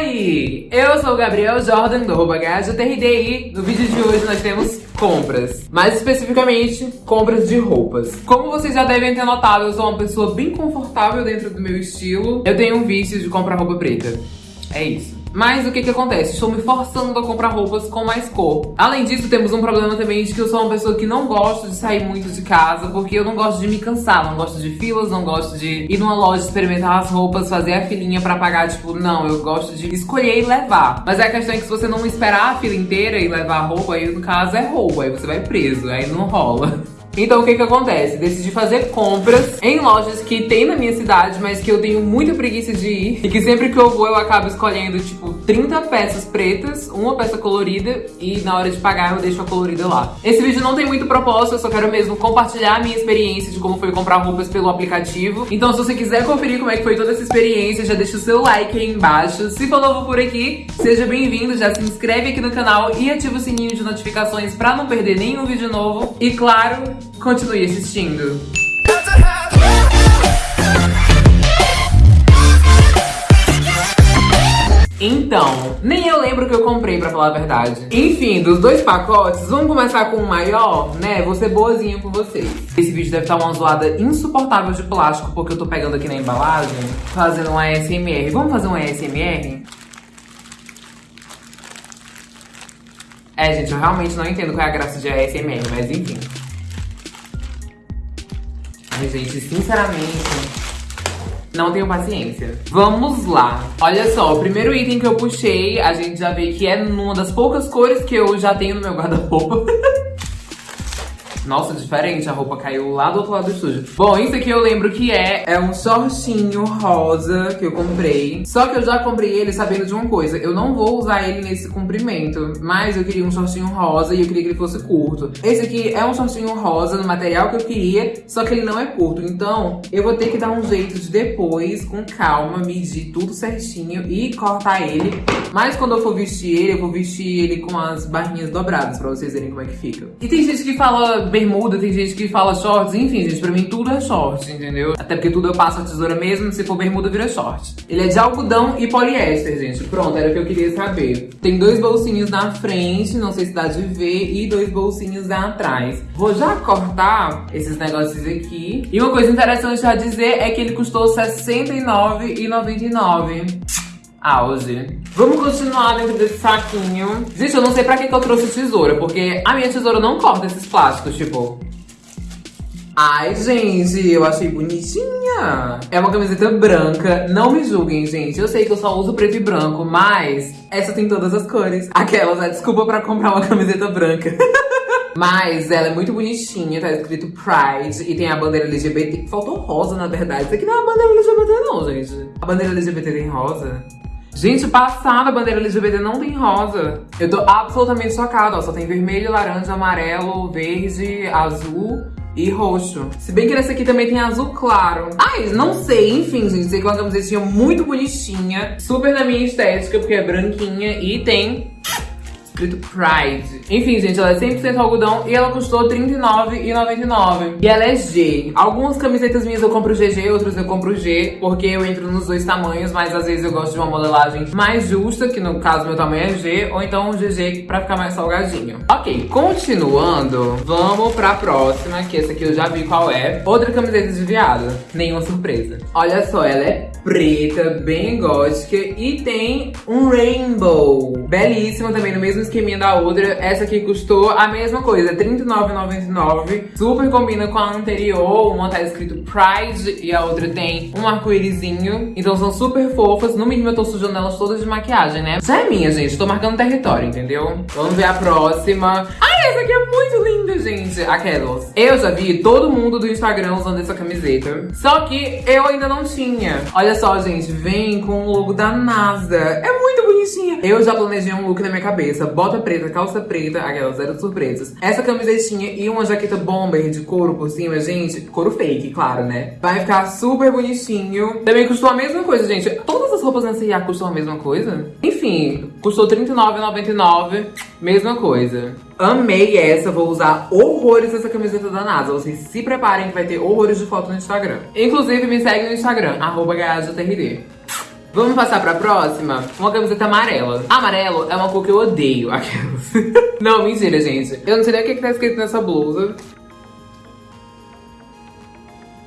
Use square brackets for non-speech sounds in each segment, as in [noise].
Oi! Eu sou o Gabriel Jordan do TRDI. No vídeo de hoje nós temos compras. Mais especificamente, compras de roupas. Como vocês já devem ter notado, eu sou uma pessoa bem confortável dentro do meu estilo. Eu tenho um vício de comprar roupa preta. É isso. Mas o que que acontece? Estou me forçando a comprar roupas com mais cor. Além disso, temos um problema também de que eu sou uma pessoa que não gosta de sair muito de casa, porque eu não gosto de me cansar, não gosto de filas, não gosto de ir numa loja experimentar as roupas, fazer a filinha pra pagar, tipo, não, eu gosto de escolher e levar. Mas a questão é que se você não esperar a fila inteira e levar a roupa, aí no caso é roubo, aí você vai preso, aí não rola. Então o que que acontece? Decidi fazer compras em lojas que tem na minha cidade, mas que eu tenho muita preguiça de ir. E que sempre que eu vou eu acabo escolhendo tipo 30 peças pretas, uma peça colorida e na hora de pagar eu deixo a colorida lá. Esse vídeo não tem muito propósito, eu só quero mesmo compartilhar a minha experiência de como foi comprar roupas pelo aplicativo. Então se você quiser conferir como é que foi toda essa experiência, já deixa o seu like aí embaixo. Se for novo por aqui, seja bem-vindo, já se inscreve aqui no canal e ativa o sininho de notificações pra não perder nenhum vídeo novo. E claro, Continue assistindo. Então, nem eu lembro o que eu comprei, pra falar a verdade. Enfim, dos dois pacotes, vamos começar com o maior, né? Vou ser boazinha com vocês. Esse vídeo deve estar uma zoada insuportável de plástico, porque eu tô pegando aqui na embalagem, fazendo um ASMR. Vamos fazer um ASMR? É, gente, eu realmente não entendo qual é a graça de ASMR, mas enfim. Gente, sinceramente, não tenho paciência. Vamos lá. Olha só, o primeiro item que eu puxei, a gente já vê que é numa das poucas cores que eu já tenho no meu guarda-roupa. [laughs] Nossa, diferente, a roupa caiu lá do outro lado do estúdio. Bom, isso aqui eu lembro que é, é um shortinho rosa que eu comprei. Só que eu já comprei ele sabendo de uma coisa, eu não vou usar ele nesse comprimento, mas eu queria um shortinho rosa e eu queria que ele fosse curto. Esse aqui é um shortinho rosa no material que eu queria, só que ele não é curto. Então, eu vou ter que dar um jeito de depois, com calma, medir tudo certinho e cortar ele. Mas quando eu for vestir ele, eu vou vestir ele com as barrinhas dobradas, pra vocês verem como é que fica. E tem gente que fala bermuda, tem gente que fala shorts, enfim, gente, pra mim tudo é short, entendeu? Até porque tudo eu passo a tesoura mesmo, se for bermuda vira short. Ele é de algodão e poliéster, gente. Pronto, era o que eu queria saber. Tem dois bolsinhos na frente, não sei se dá de ver, e dois bolsinhos atrás. Vou já cortar esses negócios aqui. E uma coisa interessante a dizer é que ele custou R$69,99 auge. Vamos continuar dentro desse saquinho. Gente, eu não sei pra que, que eu trouxe tesoura, porque a minha tesoura não corta esses plásticos, tipo... Ai, gente, eu achei bonitinha. É uma camiseta branca. Não me julguem, gente. Eu sei que eu só uso preto e branco, mas essa tem todas as cores. Aquelas, né? Desculpa pra comprar uma [laughs] camiseta branca. [laughs] Mas ela é muito bonitinha, tá escrito Pride e tem a bandeira LGBT. Faltou rosa, na verdade. Isso aqui não é a bandeira LGBT, não, gente. A bandeira LGBT tem rosa? Gente, passada a bandeira LGBT não tem rosa. Eu tô absolutamente chocada, ó. Só tem vermelho, laranja, amarelo, verde, azul e roxo. Se bem que nessa aqui também tem azul claro. Ai, não sei, enfim, gente. Sei que é uma camisetinha muito bonitinha. Super na minha estética, porque é branquinha e tem escrito Pride. Enfim, gente, ela é 100% algodão e ela custou R$39,99. E ela é G. Algumas camisetas minhas eu compro GG, outras eu compro G, porque eu entro nos dois tamanhos, mas às vezes eu gosto de uma modelagem mais justa, que no caso meu tamanho é G, ou então um GG pra ficar mais salgadinho. Ok, continuando, vamos pra próxima, que essa aqui eu já vi qual é. Outra camiseta de viado, nenhuma surpresa. Olha só, ela é preta, bem gótica e tem um rainbow. Belíssima também, no mesmo esqueminha da outra. Essa aqui custou a mesma coisa, R$39,99. Super combina com a anterior, uma tá escrito Pride e a outra tem um arco-írisinho. Então são super fofas. No mínimo eu tô sujando elas todas de maquiagem, né? Essa é minha, gente. Tô marcando território, entendeu? Vamos ver a próxima. Ai, essa aqui é muito linda, gente. Aquelas. Eu já vi todo mundo do Instagram usando essa camiseta. Só que eu ainda não tinha. Olha só, gente. Vem com o logo da NASA. É muito bonitinha. Eu já planejei um look na minha cabeça bota preta, calça preta, aquelas zero surpresas. Essa camisetinha e uma jaqueta bomber de couro por cima, gente. Couro fake, claro, né? Vai ficar super bonitinho. Também custou a mesma coisa, gente. Todas as roupas nessa IA custam a mesma coisa? Enfim, custou R$39,99. Mesma coisa. Amei essa, vou usar horrores essa camiseta da NASA. Vocês se preparem que vai ter horrores de foto no Instagram. Inclusive, me segue no Instagram, arroba Vamos passar pra próxima? Uma camiseta amarela. Amarelo é uma cor que eu odeio. [laughs] Aquelas. não, mentira, gente. Eu não sei nem o que, que tá escrito nessa blusa.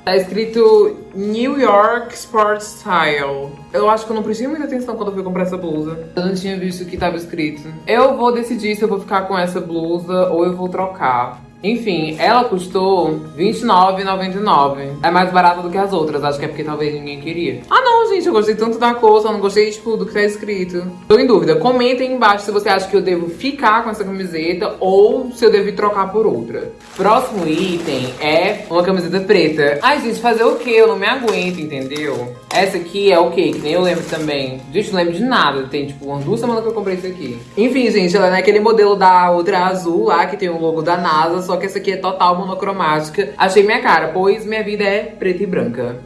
Tá escrito New York Sport Style. Eu acho que eu não prestei muita atenção quando eu fui comprar essa blusa. Eu não tinha visto o que tava escrito. Eu vou decidir se eu vou ficar com essa blusa ou eu vou trocar. Enfim, ela custou R$29,99. É mais barata do que as outras, acho que é porque talvez ninguém queria. Ah não, gente, eu gostei tanto da cor, só não gostei, tipo, do que tá escrito. Tô em dúvida, comentem embaixo se você acha que eu devo ficar com essa camiseta ou se eu devo trocar por outra. Próximo item é uma camiseta preta. Ai, gente, fazer o quê? Eu não me aguento, entendeu? Essa aqui é o quê? Que nem eu lembro também. Gente, não lembro de nada. Tem, tipo, umas duas semanas que eu comprei isso aqui. Enfim, gente, ela é naquele modelo da outra azul lá, que tem o logo da NASA, só que essa aqui é total monocromática. Achei minha cara, pois minha vida é preta e branca.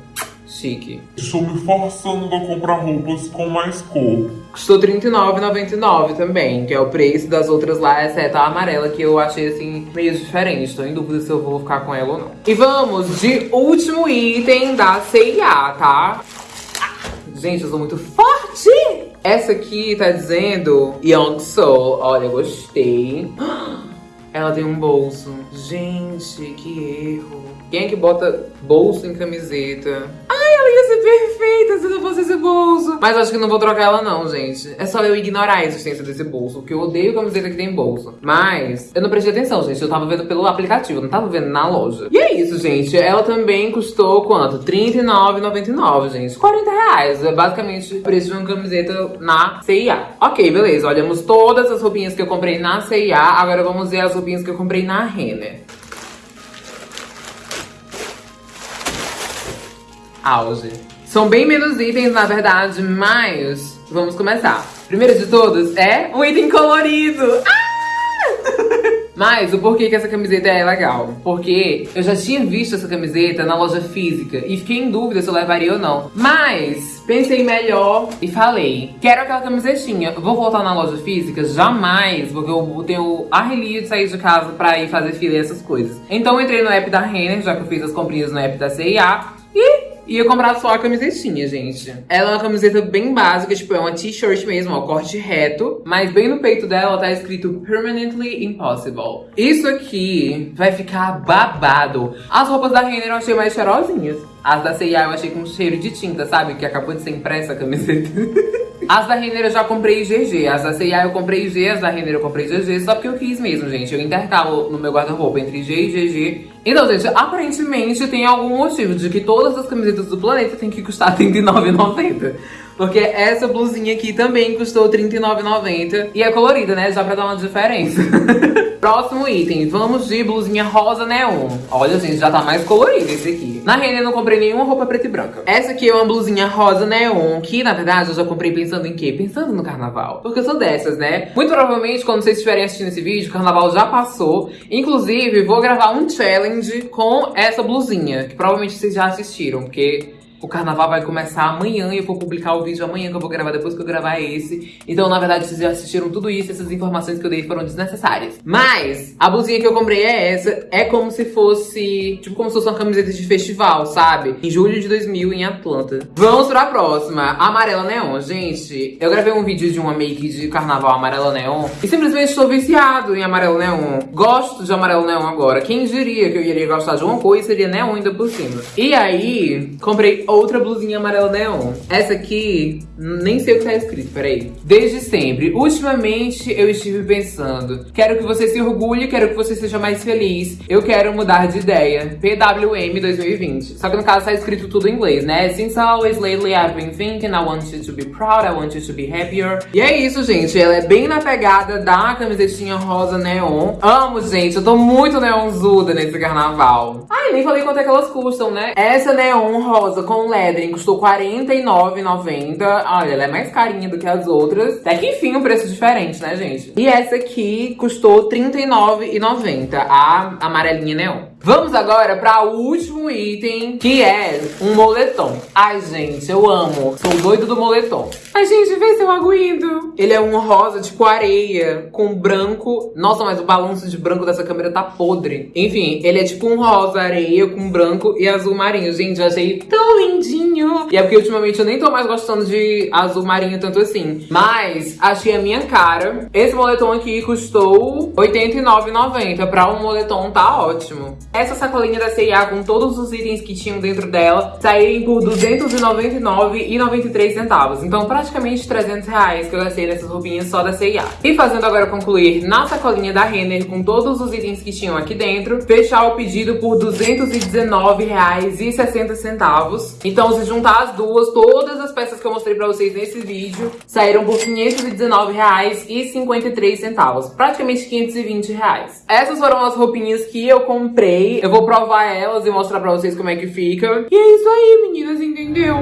Chique. Estou me forçando a comprar roupas com mais cor. Custou R$39,99 também, que é o preço das outras lá, exceto a amarela, que eu achei, assim, meio diferente. Estou em dúvida se eu vou ficar com ela ou não. E vamos de último item da C&A, tá? Gente, eu sou muito forte! Essa aqui tá dizendo Young Soul. Olha, gostei. Ela tem um bolso. Gente, que erro. Quem é que bota bolso em camiseta? Ai, ela ia ser perfeita se não fosse esse bolso. Mas acho que não vou trocar ela não, gente. É só eu ignorar a existência desse bolso, porque eu odeio camiseta que tem bolso. Mas eu não prestei atenção, gente. Eu tava vendo pelo aplicativo, não tava vendo na loja. E é isso, gente. Ela também custou quanto? R$39,99, gente. 40 reais. É basicamente o preço de uma camiseta na CIA. Ok, beleza. Olhamos todas as roupinhas que eu comprei na CIA. Agora vamos ver as roupinhas que eu comprei na Renner. Auge. São bem menos itens, na verdade, mas vamos começar. Primeiro de todos é o item colorido. Ah! [laughs] Mas o porquê que essa camiseta é legal? Porque eu já tinha visto essa camiseta na loja física e fiquei em dúvida se eu levaria ou não. Mas pensei melhor e falei, quero aquela camisetinha. Vou voltar na loja física? Jamais, porque eu tenho a relia de sair de casa pra ir fazer fila e essas coisas. Então entrei no app da Renner, já que eu fiz as comprinhas no app da CIA, e ia comprar só a camisetinha, gente. Ela é uma camiseta bem básica, tipo, é uma t-shirt mesmo, ó, corte reto. Mas bem no peito dela tá escrito Permanently Impossible. Isso aqui vai ficar babado. As roupas da Renner eu achei mais cheirosinhas. As da C&A eu achei com cheiro de tinta, sabe? Que acabou de ser impressa a camiseta. [laughs] As da Renner eu já comprei GG, as da C&A eu comprei G, as da Renner eu comprei GG, só porque eu quis mesmo, gente. Eu intercalo no meu guarda-roupa entre G e GG. Então, gente, aparentemente tem algum motivo de que todas as camisetas do planeta tem que custar [laughs] R$39,90. Porque essa blusinha aqui também custou R$39,90. E é colorida, né? Já pra dar uma diferença. [laughs] Próximo item, vamos de blusinha rosa neon. Olha, gente, já tá mais colorido esse aqui. Na Renner eu não comprei nenhuma roupa preta e branca. Essa aqui é uma blusinha rosa neon, que na verdade eu já comprei pensando em quê? Pensando no carnaval. Porque eu sou dessas, né? Muito provavelmente, quando vocês estiverem assistindo esse vídeo, o carnaval já passou. Inclusive, vou gravar um challenge com essa blusinha, que provavelmente vocês já assistiram, porque o carnaval vai começar amanhã e eu vou publicar o vídeo amanhã que eu vou gravar depois que eu gravar esse. Então, na verdade, vocês já assistiram tudo isso, essas informações que eu dei foram desnecessárias. Mas, a blusinha que eu comprei é essa. É como se fosse, tipo, como se fosse uma camiseta de festival, sabe? Em julho de 2000, em Atlanta. Vamos pra próxima. Amarela Neon. Gente, eu gravei um vídeo de uma make de carnaval amarela neon e simplesmente estou viciado em amarelo neon. Gosto de amarelo neon agora. Quem diria que eu iria gostar de uma cor e seria neon ainda por cima. E aí, comprei outra blusinha amarela neon. Essa aqui, nem sei o que tá escrito, peraí. Desde sempre. Ultimamente, eu estive pensando. Quero que você se orgulhe, quero que você seja mais feliz. Eu quero mudar de ideia. PWM 2020. Só que no caso tá escrito tudo em inglês, né? Since always lately I've been thinking, I want you to be proud, I want you to be happier. E é isso, gente. Ela é bem na pegada da camisetinha rosa neon. Amo, gente. Eu tô muito neonzuda nesse carnaval. Ai, nem falei quanto é que elas custam, né? Essa neon rosa com com lettering custou R$49,90. Olha, ela é mais carinha do que as outras. Até que enfim, um preço diferente, né, gente? E essa aqui custou R$39,90, a amarelinha neon. Vamos agora para o último item, que é um moletom. Ai, gente, eu amo. Sou doido do moletom. Ai, gente, vê se eu aguento. Ele é um rosa tipo areia, com branco. Nossa, mas o balanço de branco dessa câmera tá podre. Enfim, ele é tipo um rosa areia com branco e azul marinho. Gente, eu achei tão lindinho. E é porque ultimamente eu nem tô mais gostando de azul marinho tanto assim. Mas achei a minha cara. Esse moletom aqui custou R$ 89,90. Pra um moletom tá ótimo. Essa sacolinha da C&A com todos os itens que tinham dentro dela saírem por R$ 299,93 centavos. Então praticamente 300 reais que eu gastei nessas roupinhas só da C&A. E fazendo agora concluir na sacolinha da Renner com todos os itens que tinham aqui dentro, fechar o pedido por R$ 219,60. Então se juntar as duas, todas as peças que eu mostrei pra vocês nesse vídeo saíram por R$ 519,53. Praticamente 520 reais. Essas foram as roupinhas que eu comprei eu vou provar elas e mostrar pra vocês como é que fica. E é isso aí, meninas, entendeu?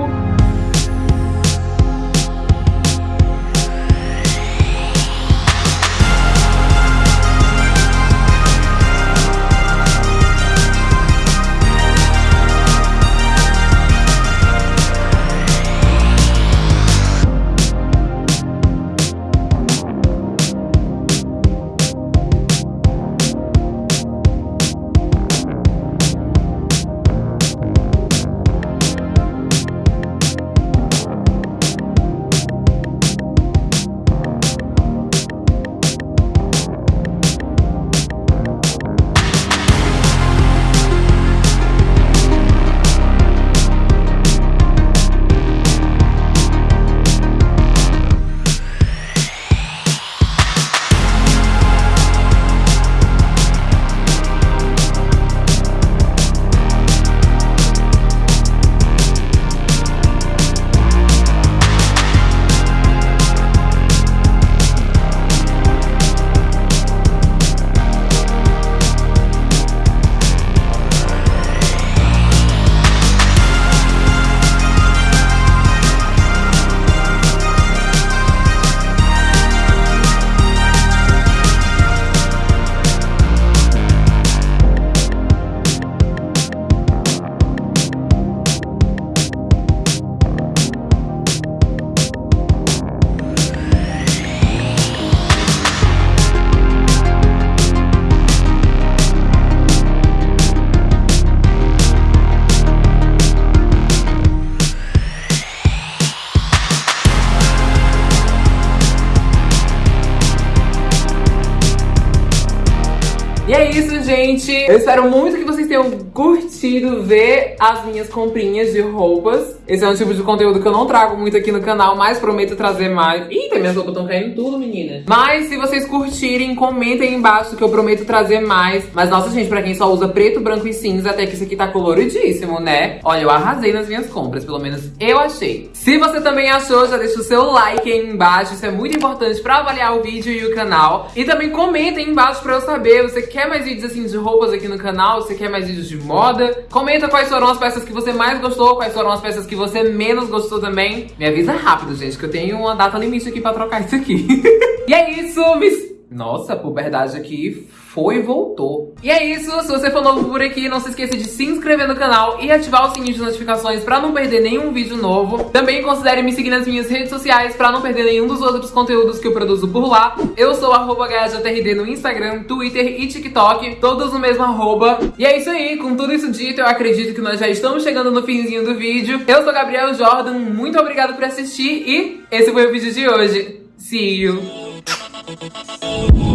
Gente. Eu espero muito que vocês tenham curtido ver as minhas comprinhas de roupas. Esse é um tipo de conteúdo que eu não trago muito aqui no canal, mas prometo trazer mais. Eita, minhas roupas estão caindo tudo, menina. Mas se vocês curtirem, comentem aí embaixo que eu prometo trazer mais. Mas nossa, gente, pra quem só usa preto, branco e cinza, até que isso aqui tá coloridíssimo, né? Olha, eu arrasei nas minhas compras, pelo menos eu achei. Se você também achou, já deixa o seu like aí embaixo. Isso é muito importante pra avaliar o vídeo e o canal. E também comentem aí embaixo pra eu saber, você quer mais vídeos assim de roupas aqui no canal? Você quer mais vídeos de moda? Comenta quais foram as peças que você mais gostou, quais foram as peças que você menos gostou também. Me avisa rápido, gente, que eu tenho uma data limite aqui pra trocar isso aqui. [laughs] e é isso, mis... Nossa, a puberdade aqui foi e voltou. E é isso, se você for novo por aqui, não se esqueça de se inscrever no canal e ativar o sininho de notificações pra não perder nenhum vídeo novo. Também considere me seguir nas minhas redes sociais pra não perder nenhum dos outros conteúdos que eu produzo por lá. Eu sou arroba no Instagram, Twitter e TikTok, todos no mesmo arroba. E é isso aí, com tudo isso dito, eu acredito que nós já estamos chegando no finzinho do vídeo. Eu sou Gabriel Jordan, muito obrigado por assistir e esse foi o vídeo de hoje. See you!